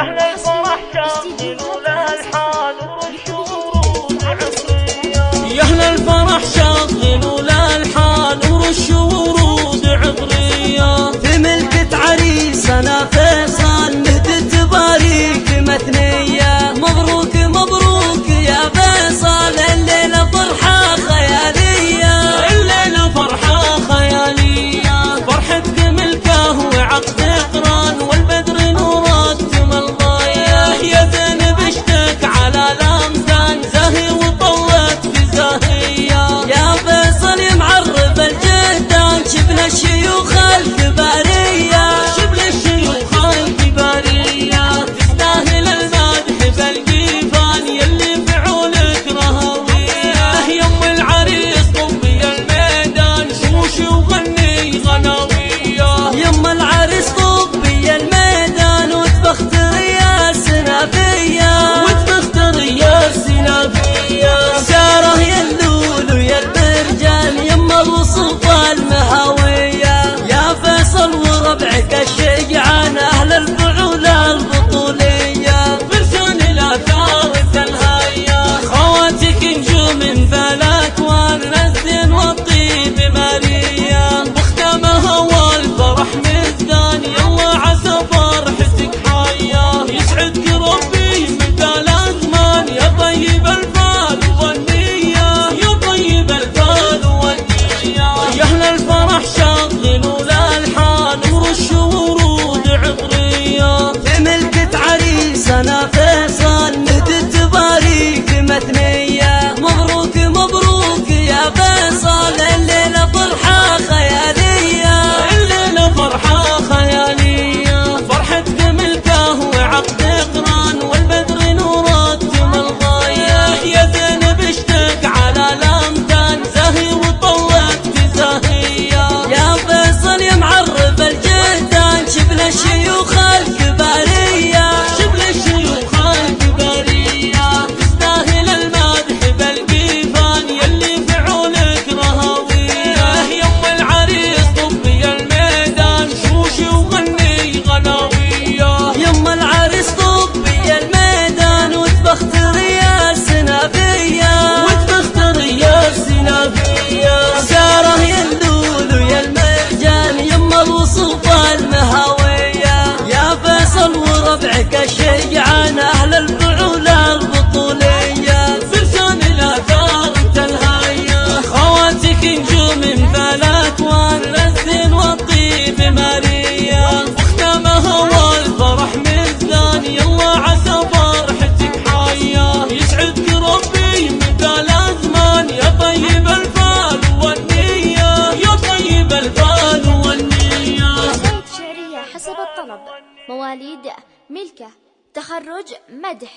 أهل الفرح شغلوا الألحان ورشوا عطرية يا أهل الفرح شغلوا الألحان ورشوا ورود زاهي وطلت في زاهية يا فيصل معرب الجهدان شفنا الشيوخ الكبارية. شبل الشيوخ الكبارية. تستاهل المدح بالجيفان يلي فعولك رهوية. يم العريس طبي الميدان شوش وغني غناوية يما العريس طبي الميدان وتبختر يا الشجعان أهل الفعول وربعك الشجعان أهل الفعول البطولية. فرسان الآثار تلهاية. خواتك نجوم فالاكوان الزين والطيب ماريا مختمها والفرح مزدان يلا عسى فرحتك حية. يسعدك ربي مدى الازمان يا طيب الفال والنية. يا طيب الفال والنية. حسب الطلب. مواليد ملكة. تخرج مدح.